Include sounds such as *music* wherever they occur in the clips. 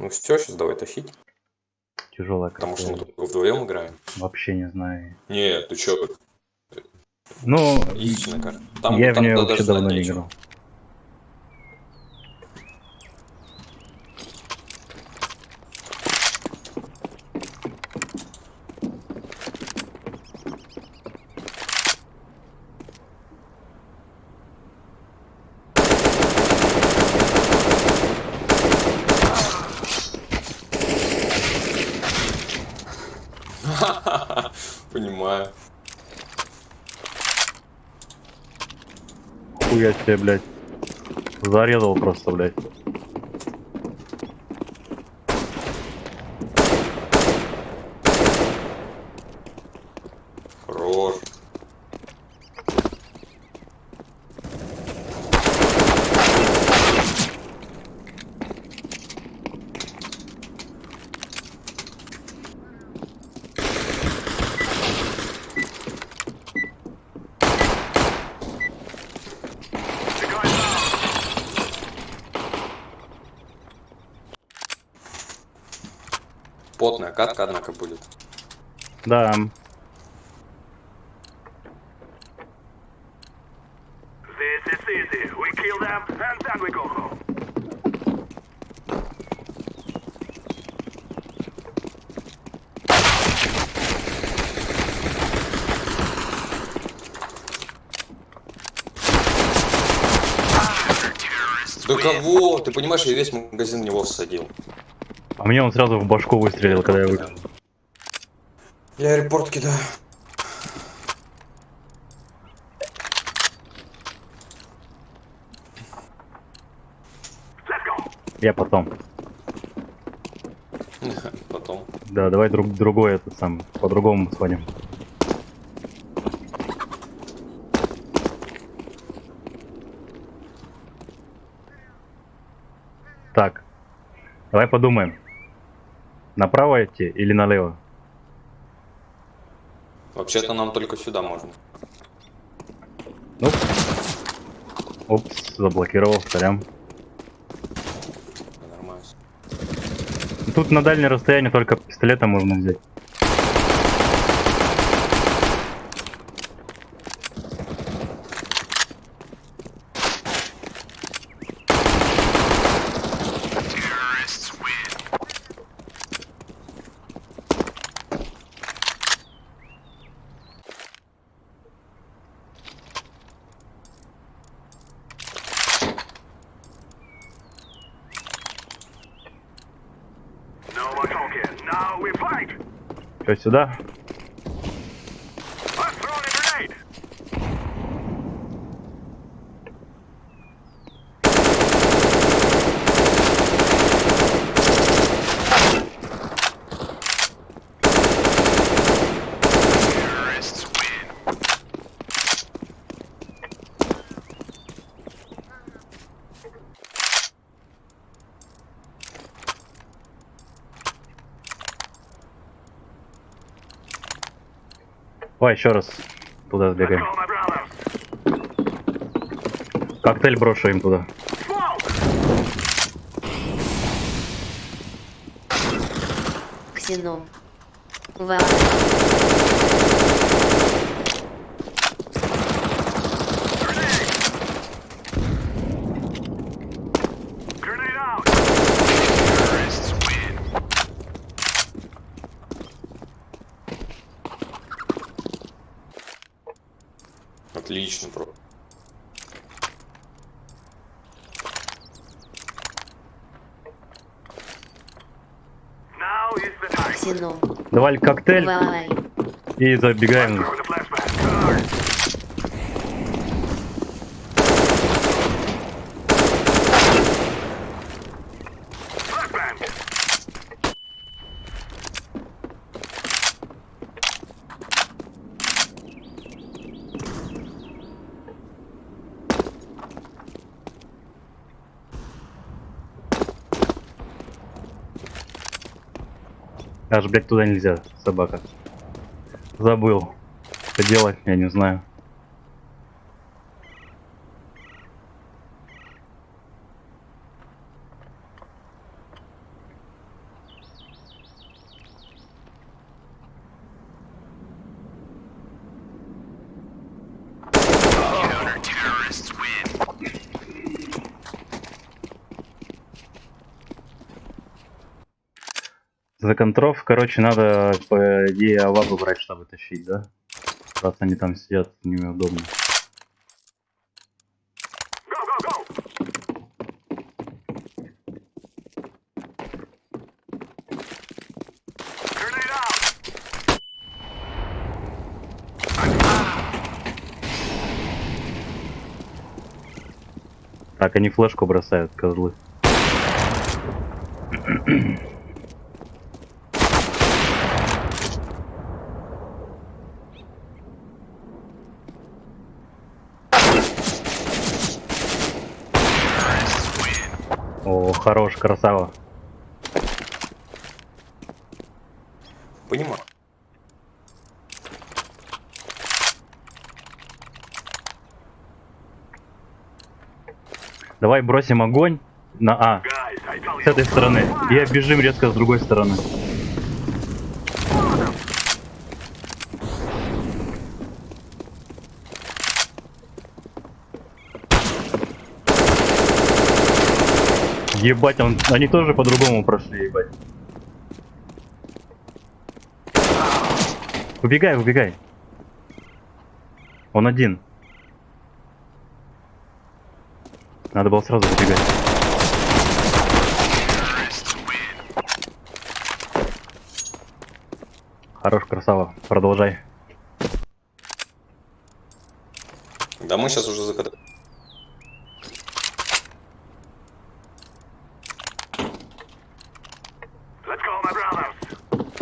Ну все, сейчас давай тащить. Тяжелая Потому что мы только вдвоем играем. Вообще не знаю. Нет, ты чё, Ну, истинная карта. Там, я в там нее даже вообще давно не играл. Понимаю. Хуя себе, блядь. Зарезал просто, блядь. Хорош. Потная катка, однако, будет. Да, This is easy. We kill them and then we go home. Да кого? Ты понимаешь, я весь магазин в него всадил. А мне он сразу в башку выстрелил, когда я выкинул. Я репорт кидаю. Я потом. *laughs* Потом. Да, давай друг другой этот сам, по-другому сходим. Так, давай подумаем. Направо идти или налево? Вообще-то нам только сюда можно. Ну, опс, заблокировал, сорян. Нормально. Тут на дальнее расстояние только пистолетом можно взять. Что, сюда? Давай еще раз туда сбегаем. Коктейль брошу им туда. Ксеном. Вам. Давай коктейль Давай. и забегаем. Аж, блядь, туда нельзя, собака. Забыл. Что делать, я не знаю. За контров, короче, надо, по идее, авабу брать, чтобы тащить, да? Раз они там сидят, неудобно. Так, они флешку бросают, козлы. О, хорош, красава. Понимаю. Давай бросим огонь на А. С этой стороны. И оббежим резко с другой стороны. Ебать, он, они тоже по-другому прошли, ебать. Убегай, убегай. Он один. Надо было сразу убегать. Хорош, красава. Продолжай. Да мы сейчас уже закатали.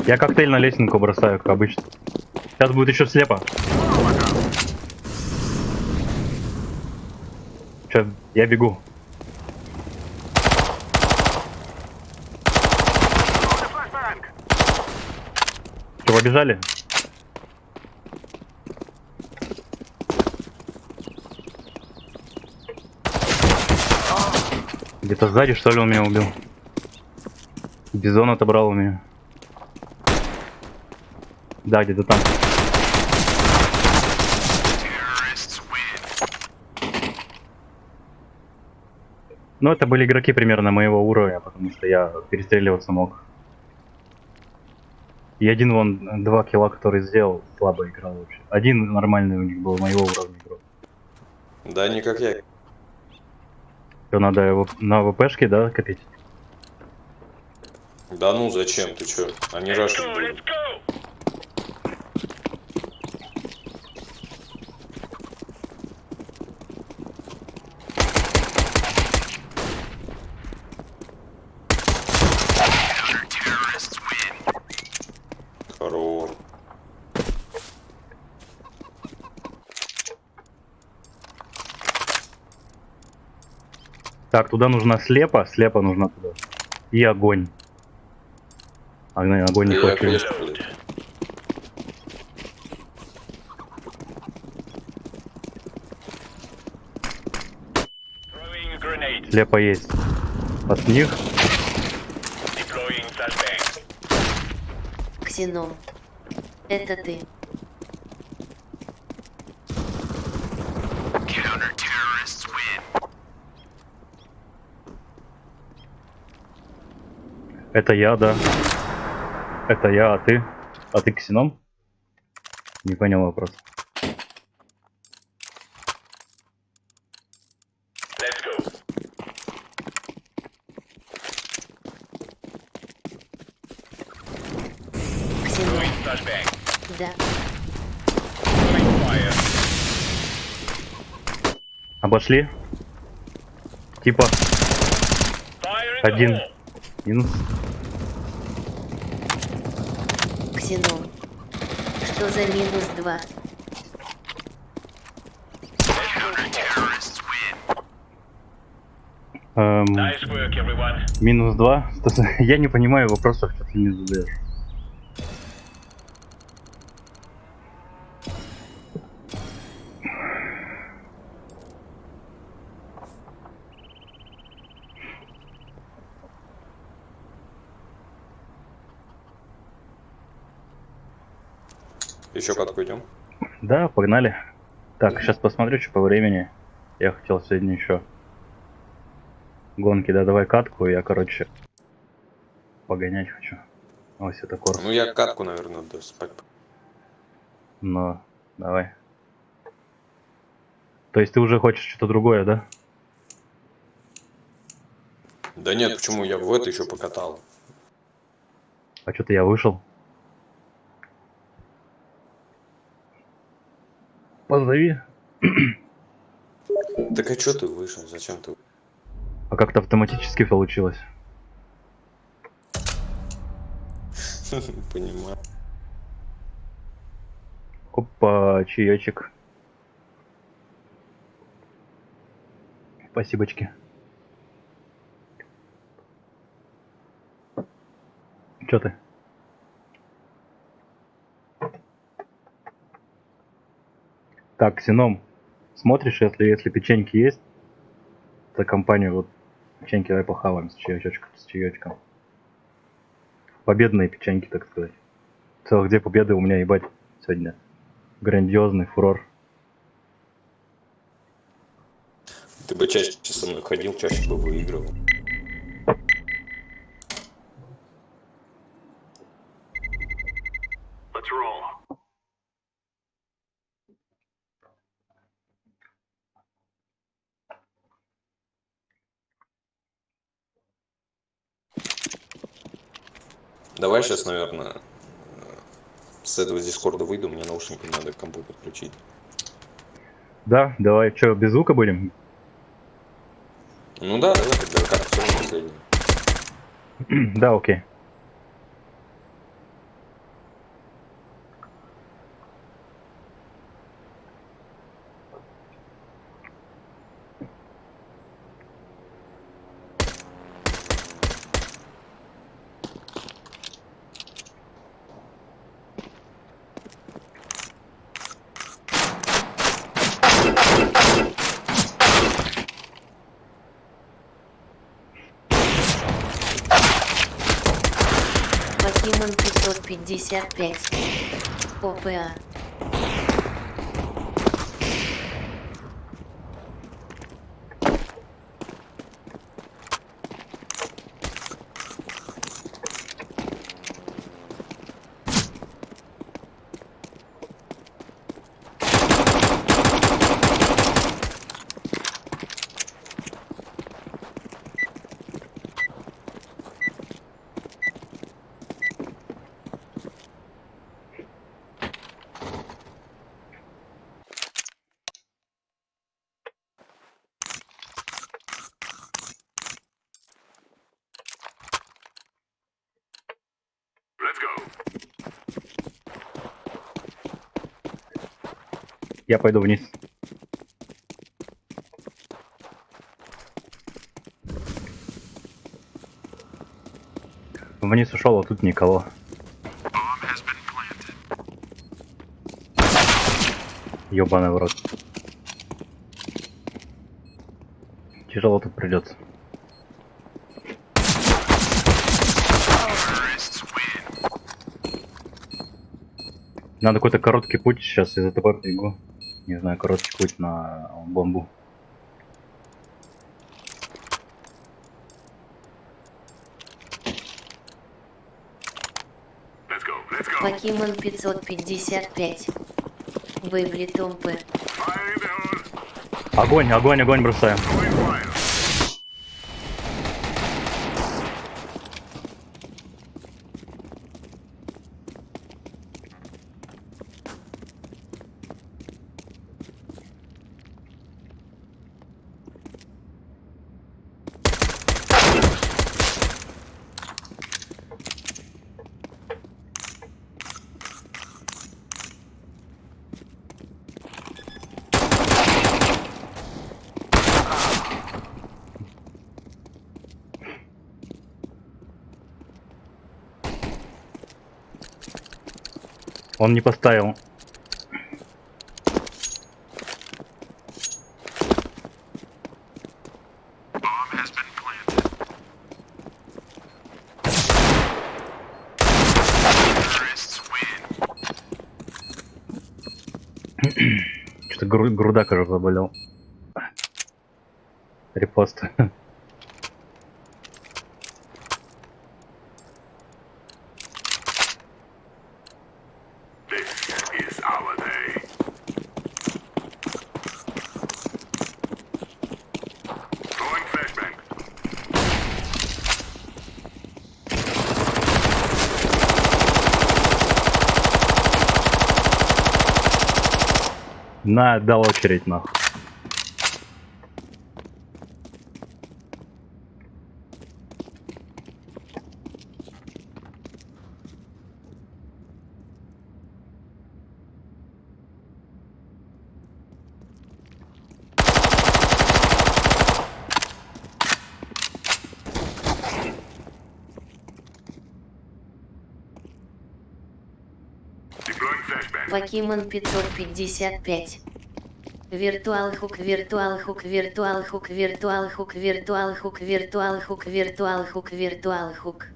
Я коктейль на лесенку бросаю, как обычно. Сейчас будет еще слепо. Че, я бегу. Че, побежали? Где-то сзади, что ли, он меня убил? Бизон отобрал у меня. Да, где-то там. Ну, это были игроки примерно моего уровня, потому что я перестреливаться мог. И один вон, два килла, который сделал, слабо играл вообще. Один нормальный у них был моего уровня игрок. Да, не как я. Что, надо его на ВПшке, да, копить? Да ну зачем, ты чё? Они рашат Так, туда нужна слепо, слепо нужна туда. И огонь. Огонь, огонь не хочу. Слепо есть. От них. Ксеном. Это ты. Это я, да. Это я, а ты? А ты ксеном? Не понял вопрос. Да. Обошли. Типа, Один. минус. Ксеном. Что за минус два? Эм, Nice work, everyone. минус два. *laughs* Я не понимаю вопросов, что ты мне задаешь. Еще катку идем. Да, погнали. Так, сейчас посмотрю, что по времени. Я хотел сегодня еще гонки, да, давай катку, я, короче, погонять хочу. Ось это корпус. Ну я катку, наверное, да, спать. Но, давай. То есть ты уже хочешь что-то другое, да? Да нет, почему я в это еще покатал? А что-то я вышел. Позови. Так а что ты вышел? Зачем ты? А как-то автоматически получилось. *laughs* Понимаю. Опа, чаечек. Спасибочки. Чё ты? Так, Сином, смотришь, если, если печеньки есть, за компанию вот печеньки давай похаваем с чаечком, с чаечком. Победные печеньки, так сказать. Целых две победы у меня, ебать, сегодня. Грандиозный фурор. Ты бы чаще со мной ходил, чаще бы выигрывал. Давай сейчас, наверное, с этого дискорда выйду, мне наушники надо к компу подключить. Да, давай, что, без звука будем? Ну да, давай тогда как все последний. да, окей. Покемон 555. ОПА. Я пойду вниз. Вниз ушел, а тут никого. Ёбаный в рот. Тяжело тут придется. Надо какой-то короткий путь сейчас из этого бегу. Не знаю, короткий путь на бомбу. Покемон 555. Выбли Томпы. Fire in the hole. Огонь, огонь, огонь бросаем. Он не поставил. Что-то гру- груда, кажется, заболел. Репост. *laughs* На, дал очередь нахуй. Покемон 555. Виртуал хук, виртуал хук, виртуал хук, виртуал хук, виртуал хук, виртуал хук, виртуал хук, виртуал хук.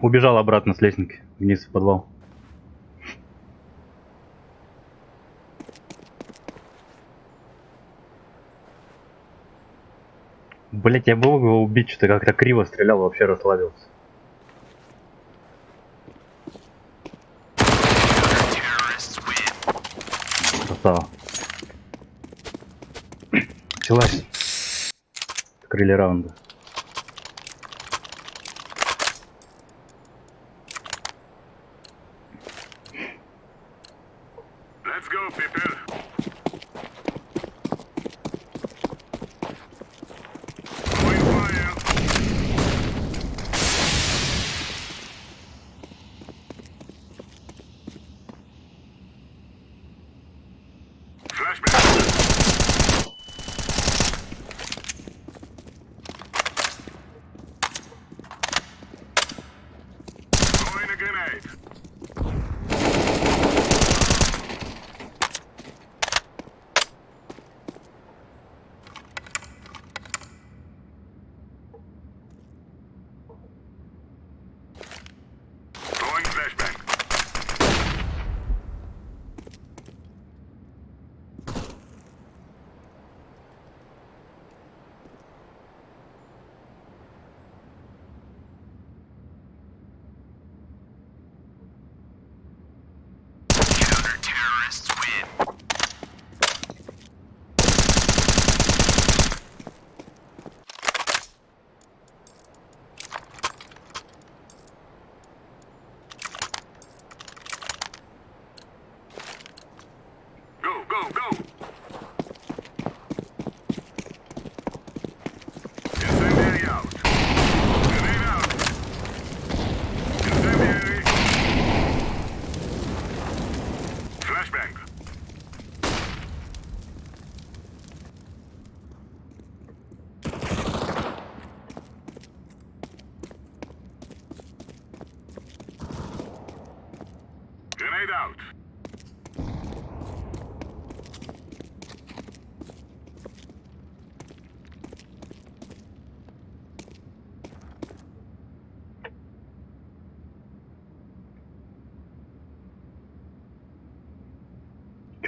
Убежал обратно с лестницы вниз в подвал. Блять, я был его убить, что-то как-то криво стрелял, вообще расслабился. Красава. Началась. Открыли раунда.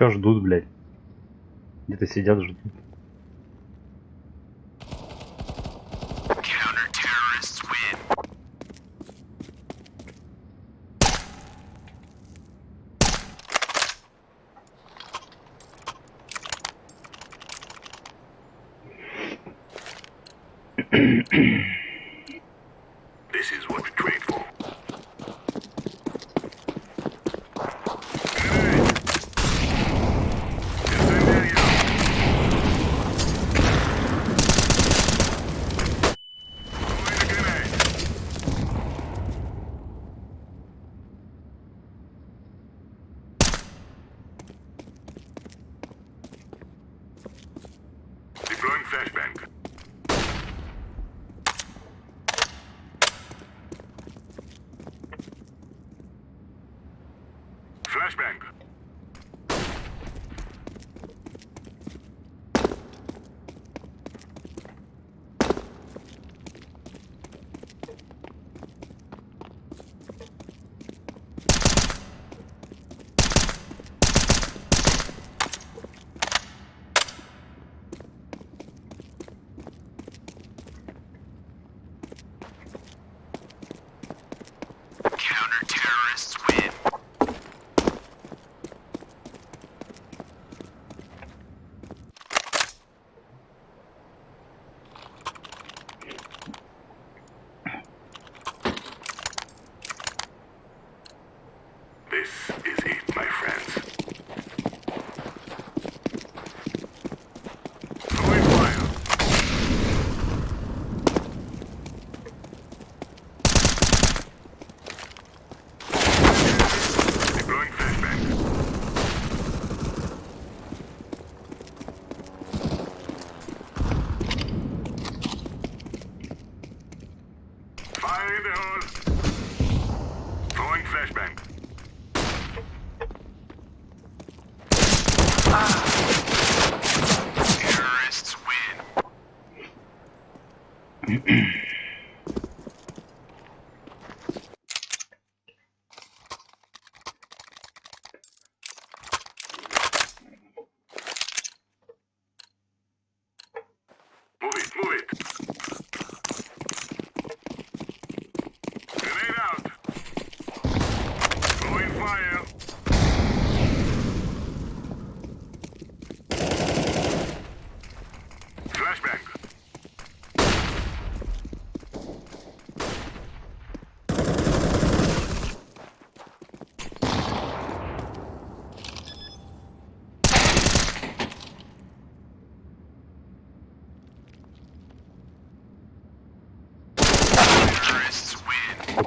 Чё ждут, блядь? Где-то сидят, ждут. Flashbang.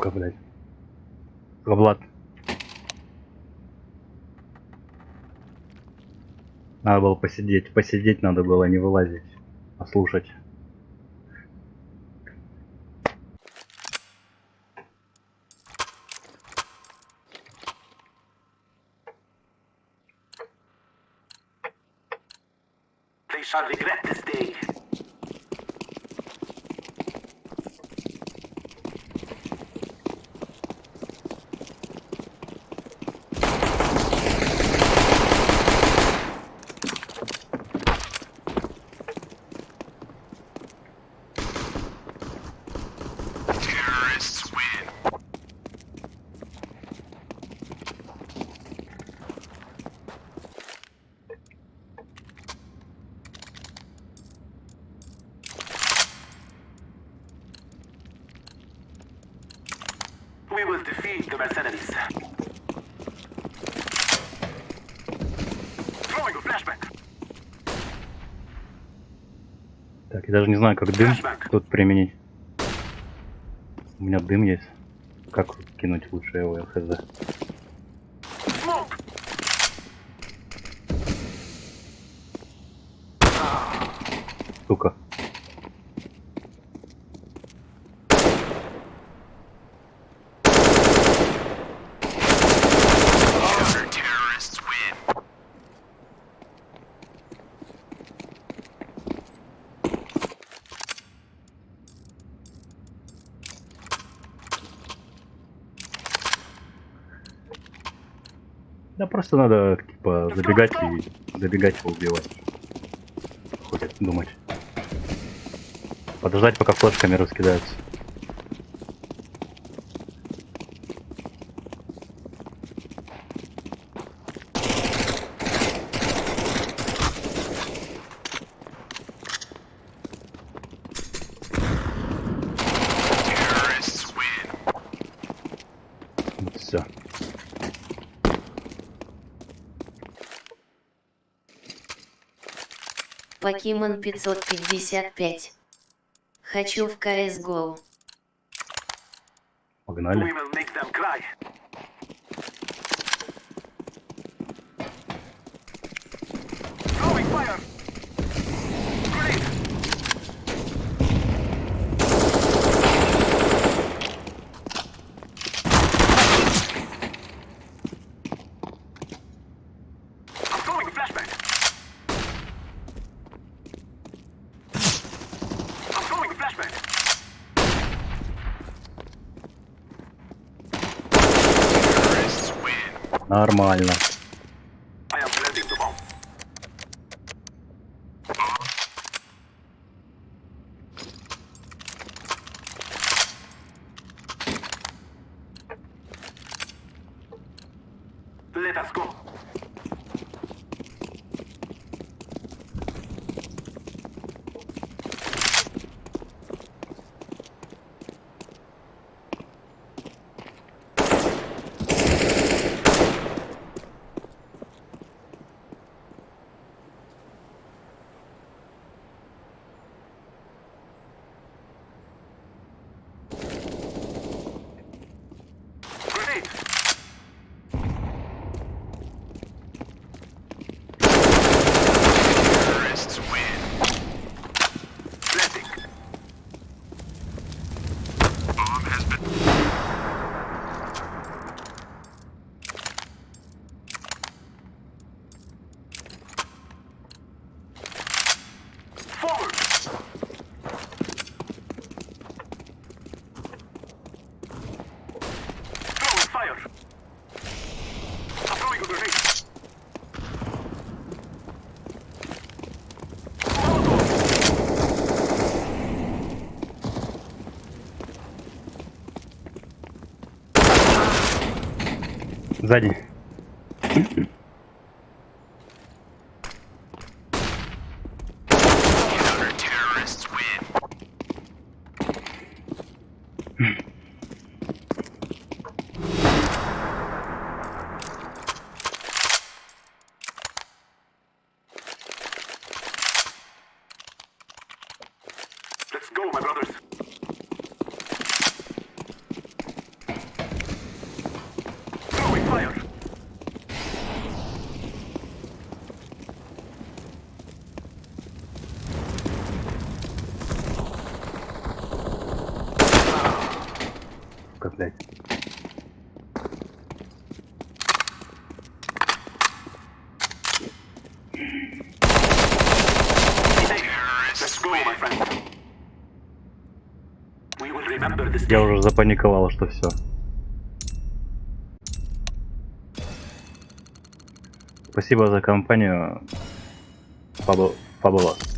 Сука, блядь. Влад. Надо было посидеть. Посидеть надо было, не вылазить. А даже не знаю, как дым тут применить. У меня дым есть. Как кинуть лучше его, я хз. Сука. Просто надо, типа, забегать и забегать его убивать. Хватит думать. Подождать, пока флешками раскидаются. Terrorists win. Вот все. Покемон 555. Хочу в CSGO. Погнали. Нормально. Сзади. Я уже запаниковал, что все. Спасибо за компанию. Фабу... Фабулос.